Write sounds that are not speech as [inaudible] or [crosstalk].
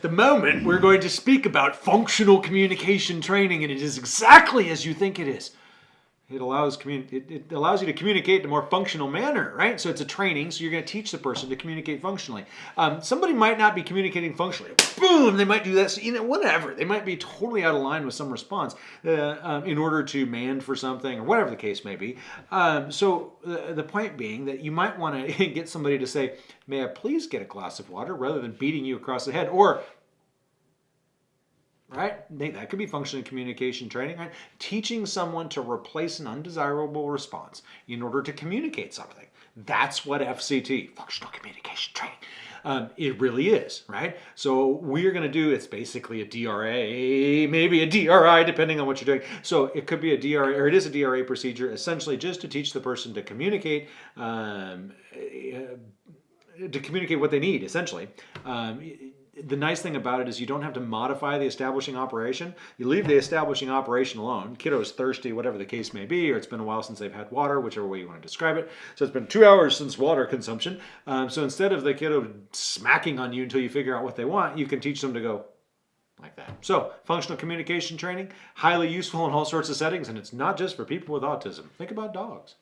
At the moment, we're going to speak about functional communication training, and it is exactly as you think it is. It allows it, it allows you to communicate in a more functional manner, right? So it's a training, so you're going to teach the person to communicate functionally. Um, somebody might not be communicating functionally. Boom! They might do that. So, you know, whatever. They might be totally out of line with some response uh, um, in order to mand for something or whatever the case may be. Um, so the, the point being that you might want to [laughs] get somebody to say, "May I please get a glass of water?" rather than beating you across the head, or right? That could be functional communication training, right? Teaching someone to replace an undesirable response in order to communicate something. That's what FCT, functional communication training, um, it really is, right? So we're going to do, it's basically a DRA, maybe a DRI, depending on what you're doing. So it could be a DRA, or it is a DRA procedure, essentially just to teach the person to communicate um, uh, to communicate what they need, essentially. Um, the nice thing about it is you don't have to modify the establishing operation. You leave the establishing operation alone. Kiddo's thirsty, whatever the case may be, or it's been a while since they've had water, whichever way you want to describe it. So it's been two hours since water consumption. Um, so instead of the kiddo smacking on you until you figure out what they want, you can teach them to go like that. So functional communication training, highly useful in all sorts of settings, and it's not just for people with autism. Think about dogs.